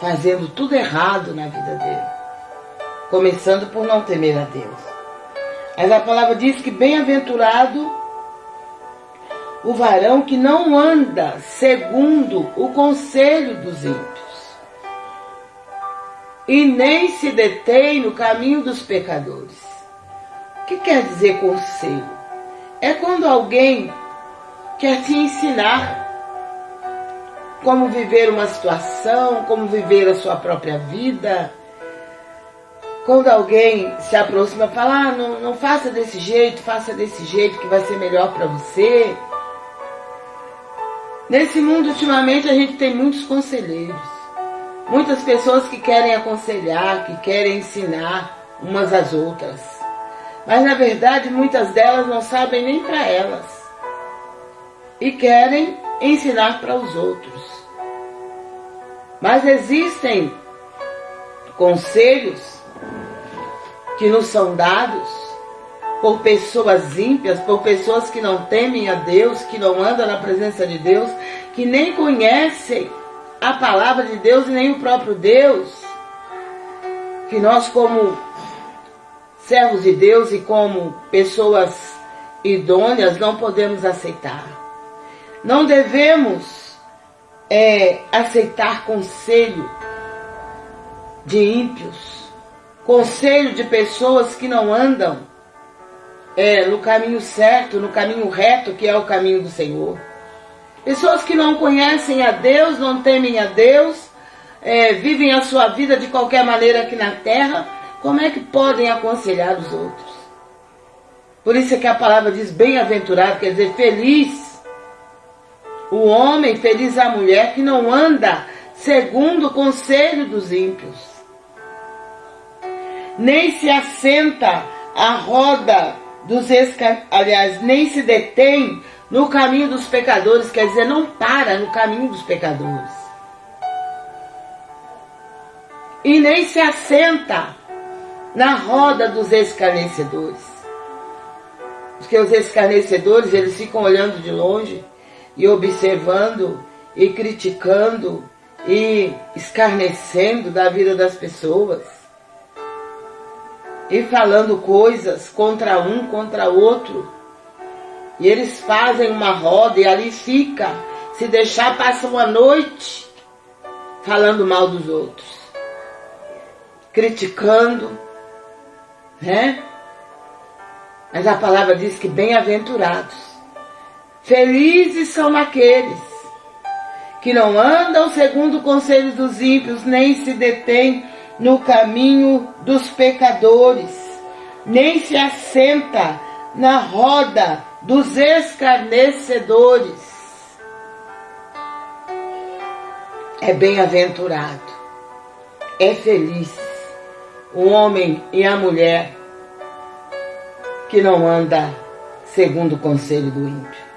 fazendo tudo errado na vida dele. Começando por não temer a Deus. Mas a palavra diz que bem-aventurado o varão que não anda segundo o conselho dos ímpios, e nem se detém no caminho dos pecadores. O que quer dizer conselho? É quando alguém quer te ensinar como viver uma situação, como viver a sua própria vida. Quando alguém se aproxima e fala, ah, não, não faça desse jeito, faça desse jeito que vai ser melhor para você. Nesse mundo, ultimamente, a gente tem muitos conselheiros. Muitas pessoas que querem aconselhar, que querem ensinar umas às outras. Mas, na verdade, muitas delas não sabem nem para elas. E querem ensinar para os outros. Mas existem conselhos que nos são dados por pessoas ímpias, por pessoas que não temem a Deus, que não andam na presença de Deus, que nem conhecem a palavra de Deus e nem o próprio Deus, que nós como servos de Deus e como pessoas idôneas não podemos aceitar. Não devemos é, aceitar conselho de ímpios, conselho de pessoas que não andam é, no caminho certo, no caminho reto, que é o caminho do Senhor. Pessoas que não conhecem a Deus, não temem a Deus, é, vivem a sua vida de qualquer maneira aqui na terra, como é que podem aconselhar os outros? Por isso é que a palavra diz bem-aventurado, quer dizer, feliz. O homem, feliz a mulher que não anda segundo o conselho dos ímpios. Nem se assenta à roda dos escar... aliás, nem se detém no caminho dos pecadores, quer dizer, não para no caminho dos pecadores. E nem se assenta na roda dos escarnecedores. Porque os escarnecedores, eles ficam olhando de longe e observando e criticando e escarnecendo da vida das pessoas e falando coisas contra um, contra outro. E eles fazem uma roda e ali fica. Se deixar, passa uma noite falando mal dos outros. Criticando, né? Mas a palavra diz que bem-aventurados, felizes são aqueles que não andam segundo o conselho dos ímpios, nem se detêm no caminho dos pecadores, nem se assenta na roda dos escarnecedores. É bem-aventurado, é feliz o homem e a mulher que não anda segundo o conselho do ímpio.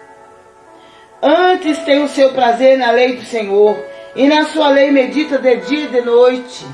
Antes tem o seu prazer na lei do Senhor, e na sua lei medita de dia e de noite